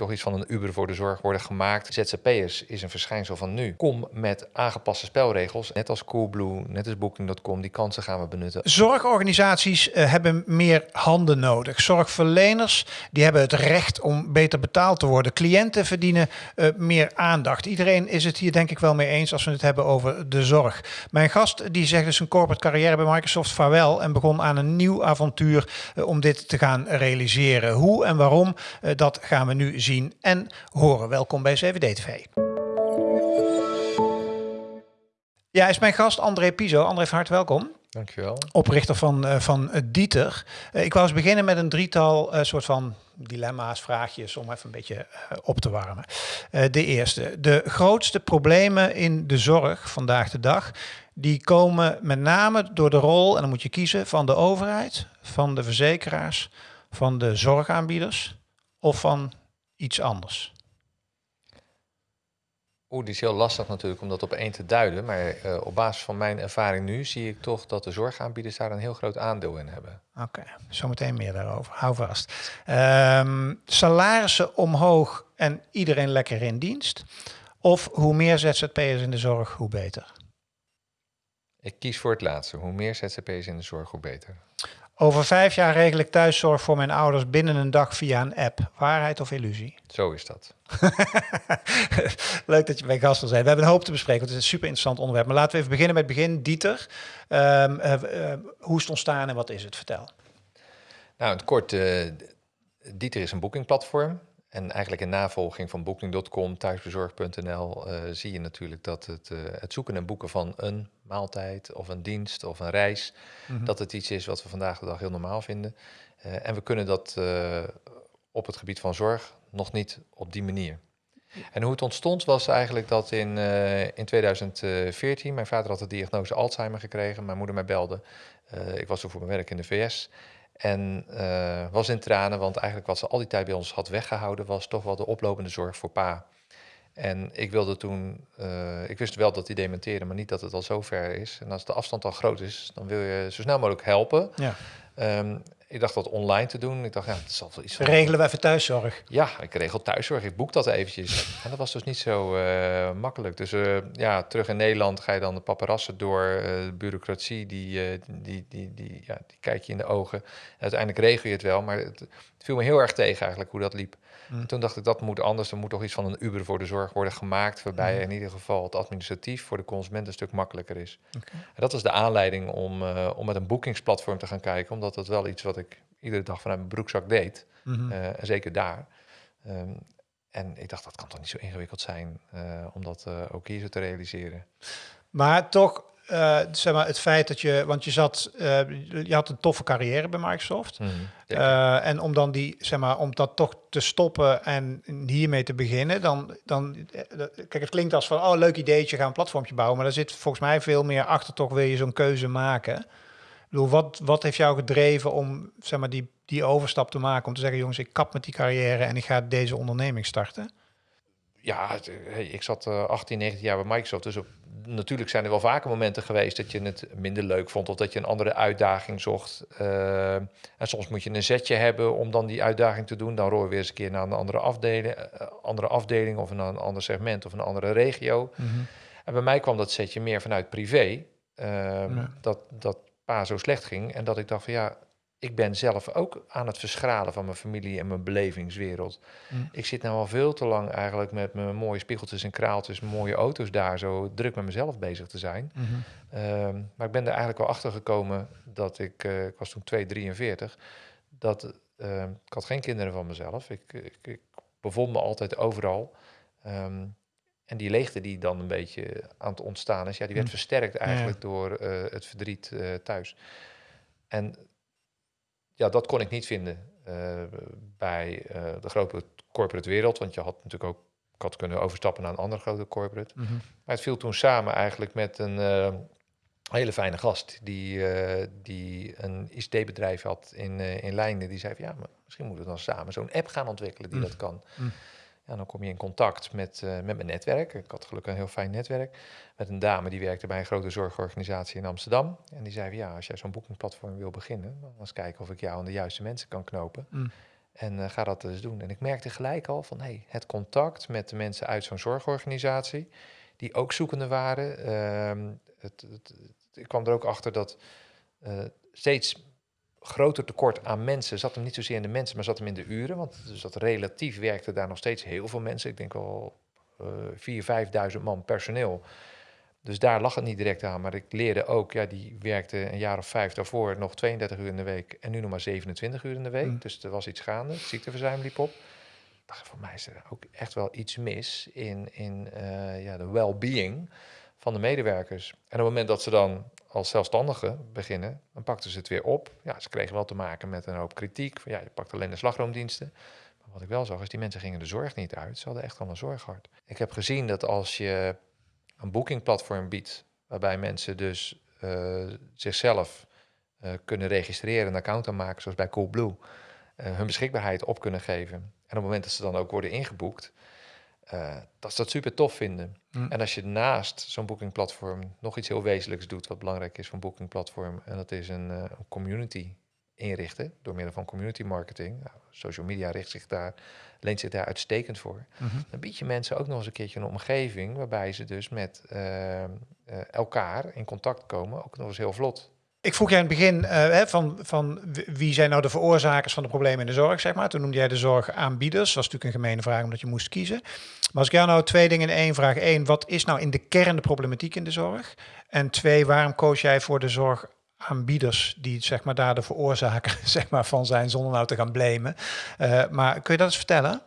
toch iets van een Uber voor de zorg worden gemaakt. ZZP'ers is een verschijnsel van nu. Kom met aangepaste spelregels, net als Coolblue, net als Booking.com. Die kansen gaan we benutten. Zorgorganisaties uh, hebben meer handen nodig. Zorgverleners die hebben het recht om beter betaald te worden. Cliënten verdienen uh, meer aandacht. Iedereen is het hier denk ik wel mee eens als we het hebben over de zorg. Mijn gast die zegt dus een corporate carrière bij Microsoft vaarwel en begon aan een nieuw avontuur uh, om dit te gaan realiseren. Hoe en waarom, dat gaan we nu zien en horen. Welkom bij CVD TV. Ja, is mijn gast André Piso. André, van harte welkom. Dankjewel. Oprichter van, uh, van Dieter. Uh, ik wou eens beginnen met een drietal uh, soort van dilemma's, vraagjes om even een beetje op te warmen. de eerste. De grootste problemen in de zorg vandaag de dag, die komen met name door de rol, en dan moet je kiezen, van de overheid, van de verzekeraars, van de zorgaanbieders of van iets anders. Oeh, die is heel lastig natuurlijk om dat op één te duiden. Maar uh, op basis van mijn ervaring nu zie ik toch dat de zorgaanbieders daar een heel groot aandeel in hebben. Oké, okay, zometeen meer daarover. Hou vast. Um, salarissen omhoog en iedereen lekker in dienst. Of hoe meer ZZP'ers in de zorg, hoe beter? Ik kies voor het laatste. Hoe meer ZZP'ers in de zorg, hoe beter. Over vijf jaar regel ik thuiszorg voor mijn ouders binnen een dag via een app. Waarheid of illusie? Zo is dat. Leuk dat je bij gast wil zijn. We hebben een hoop te bespreken, want het is een super interessant onderwerp. Maar laten we even beginnen met het begin. Dieter, um, uh, uh, hoe is het ontstaan en wat is het? Vertel. Nou, in het kort, uh, Dieter is een boekingplatform. En eigenlijk in navolging van Booking.com, thuisbezorg.nl uh, zie je natuurlijk dat het, uh, het zoeken en boeken van een maaltijd of een dienst of een reis, mm -hmm. dat het iets is wat we vandaag de dag heel normaal vinden. Uh, en we kunnen dat op het gebied van zorg nog niet op die manier. En hoe het ontstond was eigenlijk dat in, in 2014, mijn vader had de diagnose Alzheimer gekregen, mijn moeder mij belde. ik was toen voor mijn werk in de VS. En uh, was in tranen, want eigenlijk wat ze al die tijd bij ons had weggehouden, was toch wel de oplopende zorg voor pa. En ik wilde toen, uh, ik wist wel dat hij dementeerde, maar niet dat het al zo ver is. En als de afstand al groot is, dan wil je zo snel mogelijk helpen. Ja. Um, ik dacht dat online te doen. Ik dacht, ja, het zal wel iets van... Regelen we even thuiszorg? Ja, ik regel thuiszorg. Ik boek dat eventjes. En dat was dus niet zo uh, makkelijk. Dus uh, ja, terug in Nederland ga je dan de paparassen door. Uh, de bureaucratie, die, die, die, die, ja, die kijk je in de ogen. En uiteindelijk regel je het wel, maar het, het viel me heel erg tegen eigenlijk hoe dat liep. Mm. Toen dacht ik, dat moet anders. Er moet toch iets van een Uber voor de zorg worden gemaakt... waarbij mm. in ieder geval het administratief voor de consument een stuk makkelijker is. Okay. En dat was de aanleiding om, uh, om met een boekingsplatform te gaan kijken... omdat dat wel iets wat ik iedere dag vanuit mijn broekzak deed. Mm -hmm. uh, en zeker daar. Um, en ik dacht, dat kan toch niet zo ingewikkeld zijn... Uh, om dat ook hier zo te realiseren. Maar toch uh, zeg maar, het feit dat je, want je zat, uh, je had een toffe carrière bij Microsoft. Mm, uh, en om dan die, zeg maar, om dat toch te stoppen en hiermee te beginnen, dan, dan, kijk, het klinkt als van, oh, leuk ideetje, ga een platformje bouwen, maar daar zit volgens mij veel meer achter, toch wil je zo'n keuze maken. Ik bedoel, wat, wat heeft jou gedreven om, zeg maar, die, die overstap te maken, om te zeggen, jongens, ik kap met die carrière en ik ga deze onderneming starten? Ja, ik zat 18, 19 jaar bij Microsoft, dus op natuurlijk zijn er wel vaker momenten geweest dat je het minder leuk vond of dat je een andere uitdaging zocht. Uh, en soms moet je een zetje hebben om dan die uitdaging te doen. Dan rooi je weer eens een keer naar een andere afdeling, uh, andere afdeling of naar een ander segment of een andere regio. Mm -hmm. En bij mij kwam dat zetje meer vanuit privé. Uh, dat, dat pa zo slecht ging en dat ik dacht van ja, ik ben zelf ook aan het verschralen van mijn familie en mijn belevingswereld. Mm. Ik zit nou al veel te lang eigenlijk met mijn mooie spiegeltjes en kraaltjes, mooie auto's daar, zo druk met mezelf bezig te zijn. Mm -hmm. uh, maar ik ben er eigenlijk wel achter gekomen dat ik, uh, ik was toen 243, dat uh, ik had geen kinderen van mezelf. Ik, ik, ik bevond me altijd overal. Um, en die leegte die dan een beetje aan het ontstaan is, ja, die werd mm. versterkt eigenlijk ja. door uh, het verdriet thuis. En ja, dat kon ik niet vinden uh, bij uh, de grote corporate wereld. Want je had natuurlijk ook, ik had kunnen overstappen naar een andere grote corporate. Mm -hmm. Maar het viel toen samen eigenlijk met een uh, hele fijne gast die, die een ICT-bedrijf had in, in Leiden. Die zei van ja, maar misschien moeten we dan samen zo'n app gaan ontwikkelen die mm. dat kan. Mm. En dan kom je in contact met, uh, met mijn netwerk. Ik had gelukkig een heel fijn netwerk. Met een dame die werkte bij een grote zorgorganisatie in Amsterdam. En die zei: Ja, als jij zo'n boekingplatform wil beginnen, dan eens kijken of ik jou aan de juiste mensen kan knopen. Mm. En ga dat dus doen. En ik merkte gelijk al van hey, het contact met de mensen uit zo'n zorgorganisatie, die ook zoekende waren. Ehm, het, het, ik kwam er ook achter dat steeds groter tekort aan mensen zat hem niet zozeer in de mensen, maar zat hem in de uren. Want dus dat relatief werkte daar nog steeds heel veel mensen. Ik denk wel uh, 4.000, 5.000 man personeel. Dus daar lag het niet direct aan. Maar ik leerde ook, ja, die werkte een jaar of vijf daarvoor nog 32 uur in de week en nu nog maar 27 uur in de week. Mm. Dus er was iets gaande. Het ziekteverzuim liep op. dacht, voor mij is er ook echt wel iets mis in, in uh, ja, de well-being van de medewerkers. En op het moment dat ze dan als zelfstandigen beginnen, dan pakten ze het weer op. Ja, ze kregen wel te maken met een hoop kritiek. Ja, je pakt alleen de slagroomdiensten. Maar wat ik wel zag, is die mensen gingen de zorg niet uit. Ze hadden echt wel een zorghart. Ik heb gezien dat als je een boekingplatform biedt, waarbij mensen dus uh, zichzelf uh, kunnen registreren, een account aanmaken, zoals bij Coolblue, uh, hun beschikbaarheid op kunnen geven. En op het moment dat ze dan ook worden ingeboekt, uh, dat ze dat super tof vinden. Mm. En als je naast zo'n boekingplatform nog iets heel wezenlijks doet, wat belangrijk is van boekingplatform, en dat is een, uh, een community inrichten door middel van community marketing. Nou, social media richt zich daar, leent zich daar uitstekend voor. Mhm. Dan bied je mensen ook nog eens een keertje een omgeving waarbij ze dus met uh, elkaar in contact komen, ook nog eens heel vlot. Ik vroeg jij in het begin uh, van, van wie zijn nou de veroorzakers van de problemen in de zorg, zeg maar. Toen noemde jij de zorgaanbieders. Dat was natuurlijk een gemene vraag omdat je moest kiezen. Maar als ik jou nou twee dingen in één vraag. Eén, wat is nou in de kern de problematiek in de zorg? En twee, waarom koos jij voor de zorgaanbieders die zeg maar daar de veroorzaker zeg maar, van zijn zonder nou te gaan blamen? Uh, maar kun je dat eens vertellen?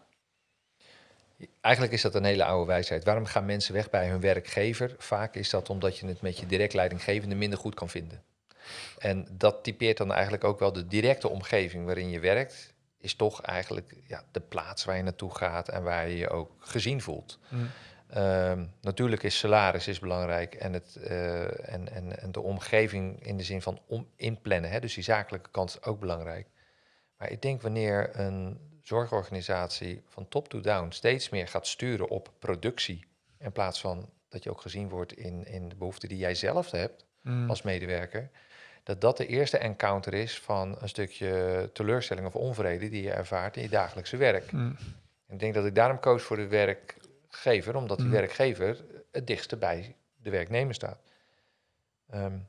Eigenlijk is dat een hele oude wijsheid. Waarom gaan mensen weg bij hun werkgever? Vaak is dat omdat je het met je direct leidinggevende minder goed kan vinden. En dat typeert dan eigenlijk ook wel de directe omgeving waarin je werkt, is toch eigenlijk ja, de plaats waar je naartoe gaat en waar je je ook gezien voelt. Mm. Ehm, natuurlijk is salaris is belangrijk en, het, uh, en, en, en de omgeving in de zin van om inplannen, hè, dus die zakelijke kant is ook belangrijk. Maar ik denk wanneer een zorgorganisatie van top to down steeds meer gaat sturen op productie, in plaats van dat je ook gezien wordt in, in de behoeften die jij zelf hebt mm. als medewerker, dat dat de eerste encounter is van een stukje teleurstelling of onvrede die je ervaart in je dagelijkse werk. Mm. Ik denk dat ik daarom koos voor de werkgever, omdat die mm. werkgever het dichtste bij de werknemer staat. Um,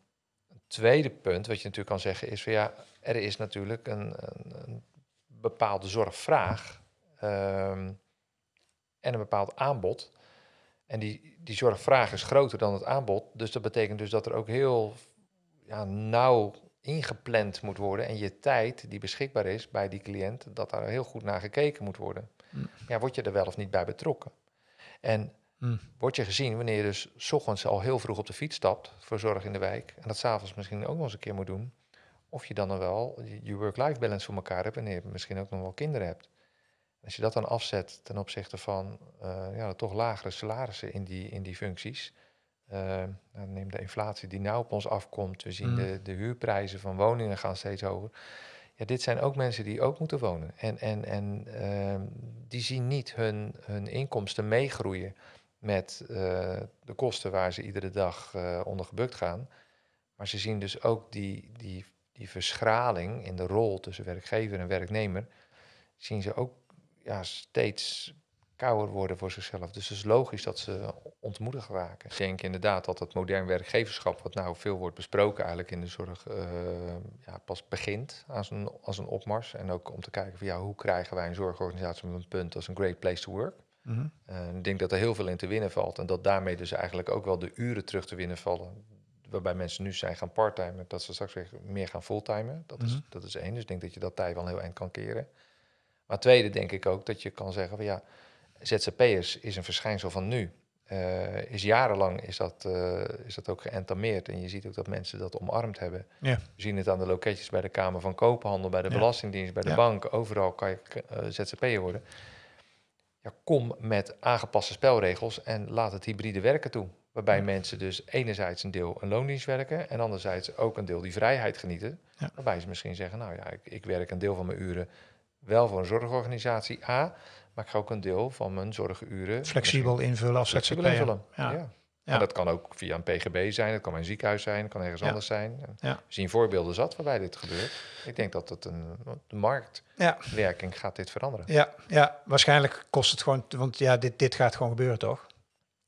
een tweede punt wat je natuurlijk kan zeggen is van ja, er is natuurlijk een, een, een bepaalde zorgvraag um, en een bepaald aanbod. En die, die zorgvraag is groter dan het aanbod. Dus dat betekent dus dat er ook heel ja, nauw ingepland moet worden en je tijd die beschikbaar is bij die cliënt, dat daar heel goed naar gekeken moet worden. Mm. Ja, word je er wel of niet bij betrokken? En mm. word je gezien wanneer je dus s ochtends al heel vroeg op de fiets stapt voor zorg in de wijk en dat s'avonds misschien ook nog eens een keer moet doen, of je dan wel je work-life balance voor elkaar hebt en je misschien ook nog wel kinderen hebt. Als je dat dan afzet ten opzichte van uh, ja, toch lagere salarissen in die, in die functies, uh, neem de inflatie die nou op ons afkomt. We zien mm. de, de huurprijzen van woningen gaan steeds hoger. Ja, dit zijn ook mensen die ook moeten wonen. En, en, en uh, die zien niet hun, hun inkomsten meegroeien met uh, de kosten waar ze iedere dag onder gebukt gaan. Maar ze zien dus ook die, die, die verschraling in de rol tussen werkgever en werknemer. Zien ze ook ja, steeds kouder worden voor zichzelf. Dus het is logisch dat ze ontmoedigd raken. Ik denk inderdaad dat het modern werkgeverschap, wat nou veel wordt besproken eigenlijk in de zorg, uh, ja, pas begint als een, als een opmars. En ook om te kijken van ja, hoe krijgen wij een zorgorganisatie met een punt als een great place to work. Mm ik denk dat er heel veel in te winnen valt en dat daarmee dus eigenlijk ook wel de uren terug te winnen vallen. Waarbij mensen nu zijn gaan parttimen, dat ze straks weer meer gaan fulltimen. Dat, is, mhm. dat is één. Dus ik denk dat je dat tijd wel heel eind kan keren. Maar tweede denk ik ook dat je kan zeggen van ja, ZZP'ers is een verschijnsel van nu. Uh, is jarenlang is dat, uh, is dat ook geëntameerd. En je ziet ook dat mensen dat omarmd hebben. Ja. We zien het aan de loketjes bij de Kamer van Koophandel, bij de Belastingdienst, bij de bank. Overal kan je uh, ZZP'er worden. Ja, kom met aangepaste spelregels en laat het hybride werken toe. Waarbij mensen dus enerzijds een deel een loondienst werken en anderzijds ook een deel die vrijheid genieten. Waarbij ze misschien zeggen, nou ja, ik, ik werk een deel van mijn uren wel voor een zorgorganisatie A, maar ik ga ook een deel van mijn zorguren flexibel invullen als flexibel invullen. Ja. Ja. dat kan ook via een PGB zijn, het kan een ziekenhuis zijn, het kan ergens anders zijn. Ja. We zien voorbeelden zat waarbij dit gebeurt. Ik denk dat het een de marktwerking gaat dit veranderen. Ja, ja, waarschijnlijk kost het gewoon, want ja, dit, dit gaat gewoon gebeuren, toch?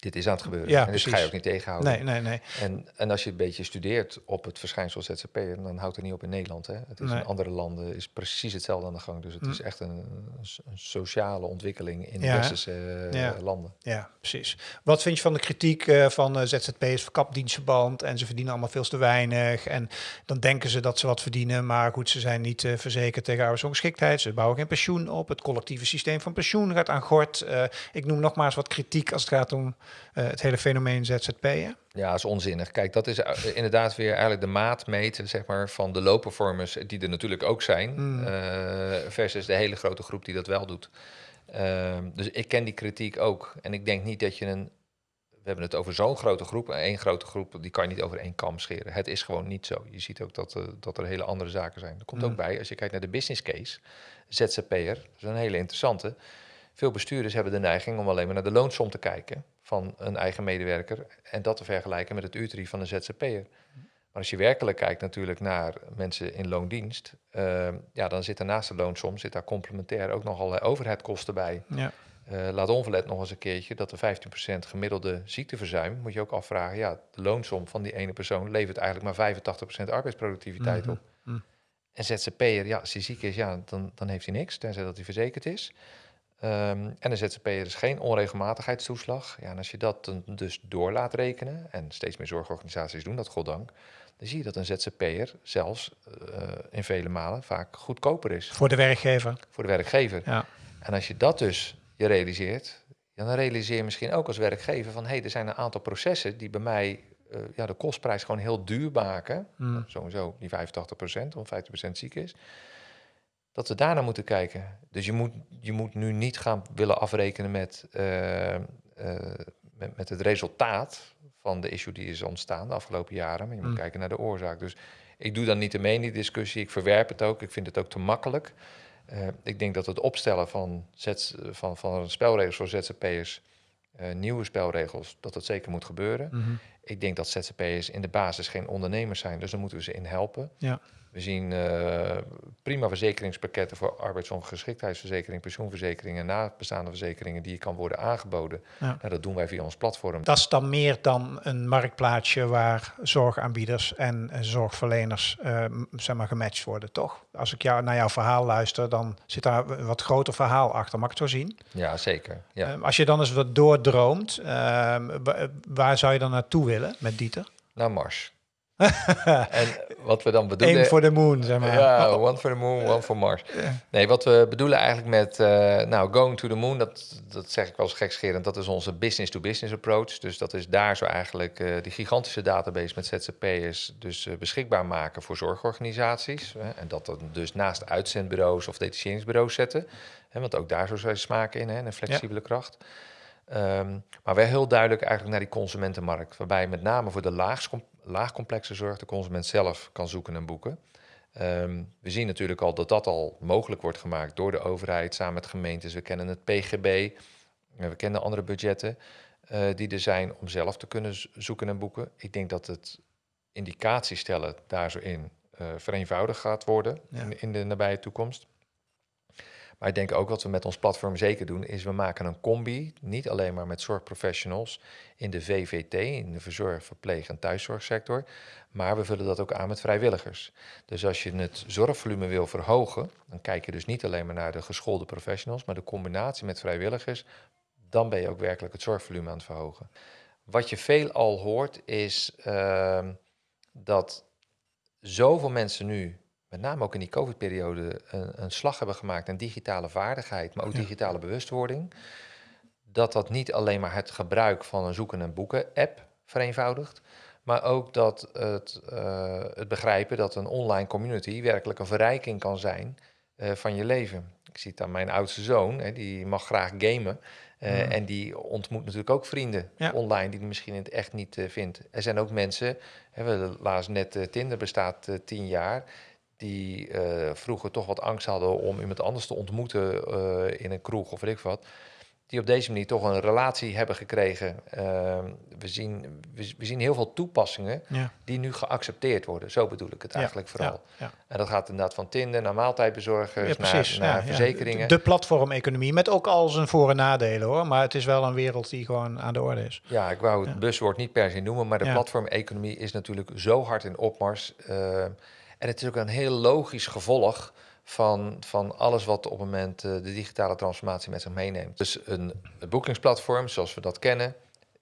Dit is aan het gebeuren. Ja, en dus ga je ook niet tegenhouden. Nee, nee, nee. En, en als je een beetje studeert op het verschijnsel ZZP, dan houdt het niet op in Nederland. Hè. Het is in andere landen is precies hetzelfde aan de gang. Dus het is mm. echt een, een, sociale ontwikkeling in ja. westerse uh, landen. Ja, precies. Wat vind je van de kritiek uh, van uh, ZZP'ers, verkapdienstverband en ze verdienen allemaal veel te weinig. En dan denken ze dat ze wat verdienen, maar goed, ze zijn niet verzekerd tegen arbeidsongeschiktheid. Ze bouwen geen pensioen op. Het collectieve systeem van pensioen gaat aan gort. ik noem nogmaals wat kritiek als het gaat om het hele fenomeen ZZP'en? Ja, dat is onzinnig. Kijk, dat is eh, inderdaad weer eigenlijk de maat meten zeg maar, van de low performers, die er natuurlijk ook zijn, mm. uh, versus de hele grote groep die dat wel doet. Uh, dus ik ken die kritiek ook. En ik denk niet dat je een. We hebben het over zo'n grote groep. En één grote groep, die kan je niet over één kam scheren. Het is gewoon niet zo. Je ziet ook dat, uh, dat er hele andere zaken zijn. Er komt ook mm. bij, als je kijkt naar de business case, ZZP'er, dat is een hele interessante. Veel bestuurders hebben de neiging om alleen maar naar de loonsom te kijken van een eigen medewerker en dat te vergelijken met het uurtarief van een ZZP'er. Maar als je werkelijk kijkt natuurlijk naar mensen in loondienst, uh, ja, dan zit er naast de loonsom zit daar complementair ook nog allerlei overheidkosten bij. Ja. Uh, laat onverlet nog eens een keertje dat de 15% gemiddelde ziekteverzuim, moet je ook afvragen, ja, de loonsom van die ene persoon levert eigenlijk maar 85% arbeidsproductiviteit mhm. op. Mm En ZZP'er, ja, als hij ziek is, ja, dan, dan heeft hij niks, tenzij dat hij verzekerd is. Um, en de ZZP'er is geen onregelmatigheidstoeslag. Ja, en als je dat dus door laat rekenen, en steeds meer zorgorganisaties doen dat, goddank, dan zie je dat een ZZP'er zelfs uh, in vele malen vaak goedkoper is. Voor de werkgever. Voor de werkgever. Ja. En als je dat dus je realiseert, dan realiseer je misschien ook als werkgever van hé, hey, er zijn een aantal processen die bij mij uh, ja, de kostprijs gewoon heel duur maken. Mm. Sowieso die 85% of 50% ziek is dat we daarna moeten kijken. Dus je moet, je moet nu niet gaan willen afrekenen met, uh, uh, met, met, het resultaat van de issue die is ontstaan de afgelopen jaren. Maar je moet mm. kijken naar de oorzaak. Dus ik doe dan niet in die discussie. Ik verwerp het ook. Ik vind het ook te makkelijk. Uh, ik denk dat het opstellen van, zet, van, van spelregels voor ZZP'ers, nieuwe spelregels, dat dat zeker moet gebeuren. Mm-hmm. Ik denk dat ZZP'ers in de basis geen ondernemers zijn, dus daar moeten we ze in helpen. Ja. We zien uh, prima verzekeringspakketten voor arbeidsongeschiktheidsverzekering, pensioenverzekeringen en nabestaande verzekeringen die kan worden aangeboden. Ja. Nou, dat doen wij via ons platform. Dat is dan meer dan een marktplaatsje waar zorgaanbieders en zorgverleners uh, zeg maar gematcht worden, toch? Als ik jou, naar jouw verhaal luister, dan zit daar een wat groter verhaal achter. Mag ik het zo zien? Ja, zeker. Ja. Uh, als je dan eens wat doordroomt, ehm, waar zou je dan naartoe willen met Dieter? Naar Mars. en wat we dan bedoelen... Eén voor de moon, zeg maar. Ja, one for the moon, one for Mars. Nee, wat we bedoelen eigenlijk met, uh, nou, going to the moon, dat, dat zeg ik wel eens gekscherend, dat is onze business-to-business approach. Dus dat is daar zo eigenlijk uh, die gigantische database met ZZP'ers dus uh, beschikbaar maken voor zorgorganisaties. en dat dan dus naast uitzendbureaus of detacheringsbureaus zetten. Hè, want ook daar zo zijn smaken in, hè, een flexibele kracht. Um, maar wel heel duidelijk eigenlijk naar die consumentenmarkt. Waarbij met name voor de laagst laagcomplexe zorg de consument zelf kan zoeken en boeken. Ehm, we zien natuurlijk al dat dat al mogelijk wordt gemaakt door de overheid samen met gemeentes. We kennen het PGB, we kennen andere budgetten uh, die er zijn om zelf te kunnen zoeken en boeken. Ik denk dat het indicatie stellen daar zo in uh, vereenvoudigd gaat worden in, in de nabije toekomst. Maar ik denk ook wat we met ons platform zeker doen, is we maken een combi, niet alleen maar met zorgprofessionals in de VVT, in de verzorg, verpleeg en thuiszorgsector, maar we vullen dat ook aan met vrijwilligers. Dus als je het zorgvolume wil verhogen, dan kijk je dus niet alleen maar naar de geschoolde professionals, maar de combinatie met vrijwilligers, dan ben je ook werkelijk het zorgvolume aan het verhogen. Wat je veel al hoort is uh, dat zoveel mensen nu met name ook in die COVID-periode, een, een, slag hebben gemaakt in digitale vaardigheid, maar ook digitale bewustwording. Dat dat niet alleen maar het gebruik van een zoeken en boeken app vereenvoudigt, maar ook dat het, uh, het begrijpen dat een online community werkelijk een verrijking kan zijn uh, van je leven. Ik zie het aan mijn oudste zoon, hè, die mag graag gamen. Uh, En die ontmoet natuurlijk ook vrienden ja. online die hij misschien in het echt niet vindt. Er zijn ook mensen, hè, we lazen net, Tinder bestaat tien jaar die uh, vroeger toch wat angst hadden om iemand anders te ontmoeten uh, in een kroeg of weet ik wat. die op deze manier toch een relatie hebben gekregen. Ehm, we, zien, we, zien heel veel toepassingen die nu geaccepteerd worden. Zo bedoel ik het eigenlijk vooral. Ja, en dat gaat inderdaad van Tinder naar maaltijdbezorgers, naar, naar verzekeringen. De platformeconomie, met ook al zijn voor- en nadelen hoor. Maar het is wel een wereld die gewoon aan de orde is. Ja, ik wou het buswoord niet per se noemen, maar de platformeconomie is natuurlijk zo hard in opmars. Uh, en het is ook een heel logisch gevolg van, van alles wat op het moment uh, de digitale transformatie met zich meeneemt. Dus een, een boekingsplatform zoals we dat kennen,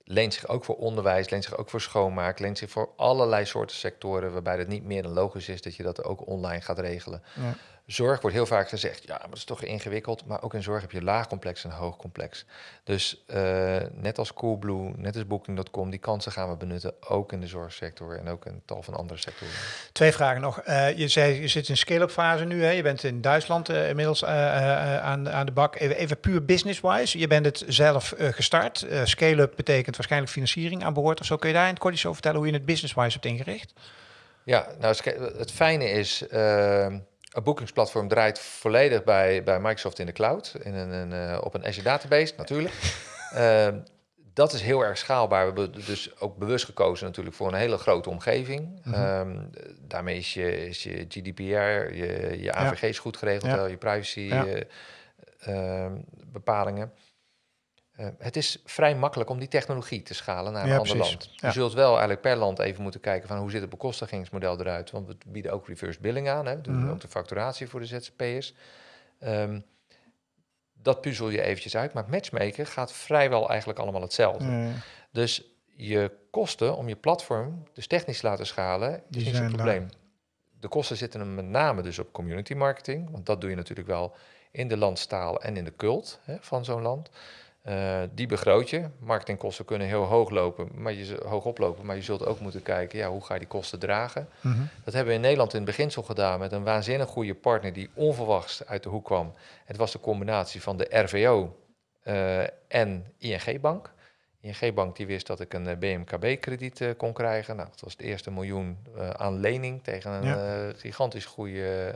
leent zich ook voor onderwijs, leent zich ook voor schoonmaak, leent zich voor allerlei soorten sectoren waarbij het niet meer dan logisch is dat je dat ook online gaat regelen. Ja. Zorg wordt heel vaak gezegd, ja, maar dat is toch ingewikkeld. Maar ook in zorg heb je laag complex en hoog complex. Dus uh, net als Coolblue, net als Booking.com, die kansen gaan we benutten, ook in de zorgsector en ook in tal van andere sectoren. Twee vragen nog. Uh, je zei, je zit in scale-up fase nu, hè? je bent in Duitsland uh, inmiddels aan, aan de bak. Even, even puur business-wise, je bent het zelf gestart. scale-up betekent waarschijnlijk financiering aan boord of zo. Kun je daar in het kort iets over vertellen hoe je het business-wise hebt ingericht? Ja, nou het fijne is een boekingsplatform draait volledig bij, bij Microsoft in de cloud, in een, een uh, op een Azure database natuurlijk. uh, dat is heel erg schaalbaar. We hebben dus ook bewust gekozen natuurlijk voor een hele grote omgeving. Mm -hmm. daarmee is je, is je GDPR, je, je AVG's goed geregeld, ja. je privacy ja. uh, bepalingen. Uh, het is vrij makkelijk om die technologie te schalen naar een ja, ander land. Je zult wel eigenlijk per land even moeten kijken van hoe zit het bekostigingsmodel eruit. Want we bieden ook reverse billing aan, hè. we doen mm -hmm. ook de facturatie voor de ZZP'ers. Um, dat puzzel je eventjes uit, maar matchmaker gaat vrijwel eigenlijk allemaal hetzelfde. Mm. Dus je kosten om je platform dus technisch te laten schalen, Die is niet zo'n probleem. De kosten zitten hem met name dus op community marketing, want dat doe je natuurlijk wel in de landstaal en in de cult hè, van zo'n land. Uh, die begroot je. Marketingkosten kunnen heel hoog lopen, maar je hoog oplopen, maar je zult ook moeten kijken, ja, hoe ga je die kosten dragen? Mm -hmm. Dat hebben we in Nederland in het beginsel gedaan met een waanzinnig goede partner die onverwachts uit de hoek kwam. Het was de combinatie van de RVO uh, en ING Bank. ING Bank die wist dat ik een BMKB-krediet uh, kon krijgen. Nou, dat was het eerste miljoen aan lening tegen een ja. gigantisch goede,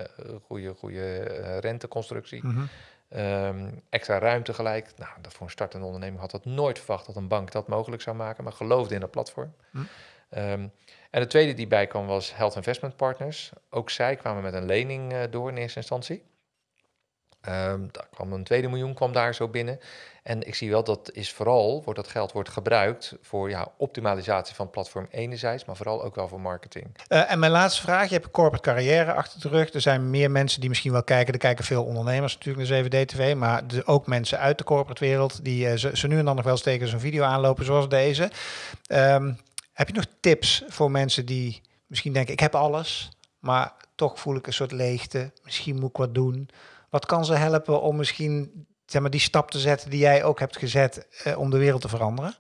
goede, goede renteconstructie. Mm -hmm. Um, extra ruimte gelijk. Nou, dat voor een startende onderneming had dat nooit verwacht dat een bank dat mogelijk zou maken, maar geloofde in dat platform. Hm. Um, en de tweede die bij kwam was Health Investment Partners. Ook zij kwamen met een lening uh, door in eerste instantie. Um, daar kwam een tweede miljoen kwam daar zo binnen. En ik zie wel dat is vooral, wordt dat geld wordt gebruikt voor ja, optimalisatie van platform enerzijds, maar vooral ook wel voor marketing. Uh, en mijn laatste vraag, je hebt een corporate carrière achter de rug. Er zijn meer mensen die misschien wel kijken, er kijken veel ondernemers natuurlijk naar 7D-TV, maar ook mensen uit de corporate wereld die uh, ze, nu en dan nog wel eens tegen zo'n video aanlopen zoals deze. Um, heb je nog tips voor mensen die misschien denken, ik heb alles, maar toch voel ik een soort leegte, misschien moet ik wat doen. Wat kan ze helpen om misschien zeg maar, die stap te zetten die jij ook hebt gezet uh, om de wereld te veranderen?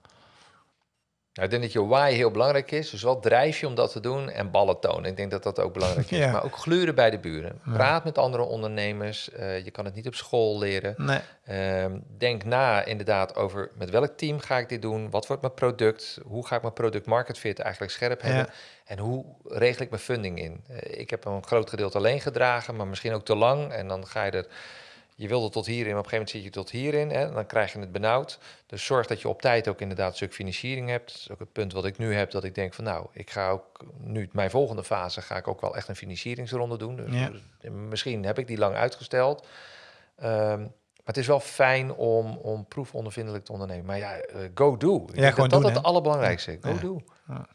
Nou, ik denk dat je why heel belangrijk is. Dus wat drijf je om dat te doen en ballen tonen. Ik denk dat dat ook belangrijk is. Ja. Maar ook gluren bij de buren. Ja. Praat met andere ondernemers. Uh, je kan het niet op school leren. Nee. Uh, denk na inderdaad over met welk team ga ik dit doen? Wat wordt mijn product? Hoe ga ik mijn product market fit eigenlijk scherp hebben? Ja. En hoe regel ik mijn funding in? Uh, ik heb een groot gedeelte alleen gedragen, maar misschien ook te lang. En dan ga je er je wilde tot hierin, maar op een gegeven moment zit je tot hierin. Hè, dan krijg je het benauwd. Dus zorg dat je op tijd ook inderdaad een stuk financiering hebt. Dat is ook het punt wat ik nu heb, dat ik denk van nou, ik ga ook nu mijn volgende fase ga ik ook wel echt een financieringsronde doen. Dus, ja. misschien heb ik die lang uitgesteld. Um, maar het is wel fijn om, om proefondervindelijk te ondernemen. Maar ja, uh, go do. Ik ja, gewoon dat dat het allerbelangrijkste. Go ja. do. Ja.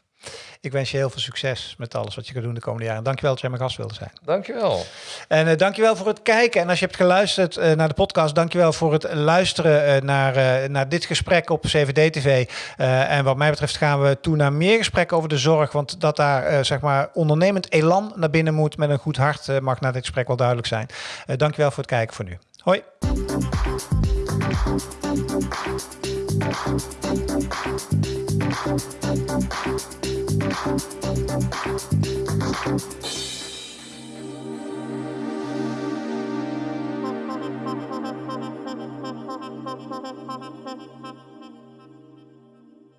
Ik wens je heel veel succes met alles wat je gaat doen de komende jaren. Dankjewel dat jij mijn gast wilde zijn. Dankjewel. En uh, dankjewel voor het kijken. En als je hebt geluisterd uh, naar de podcast, dankjewel voor het luisteren uh, naar, naar dit gesprek op CVD-TV. en wat mij betreft gaan we toe naar meer gesprekken over de zorg. Want dat daar zeg maar ondernemend elan naar binnen moet met een goed hart mag na dit gesprek wel duidelijk zijn. dankjewel voor het kijken voor nu. Hoi. Thank you. Thank you.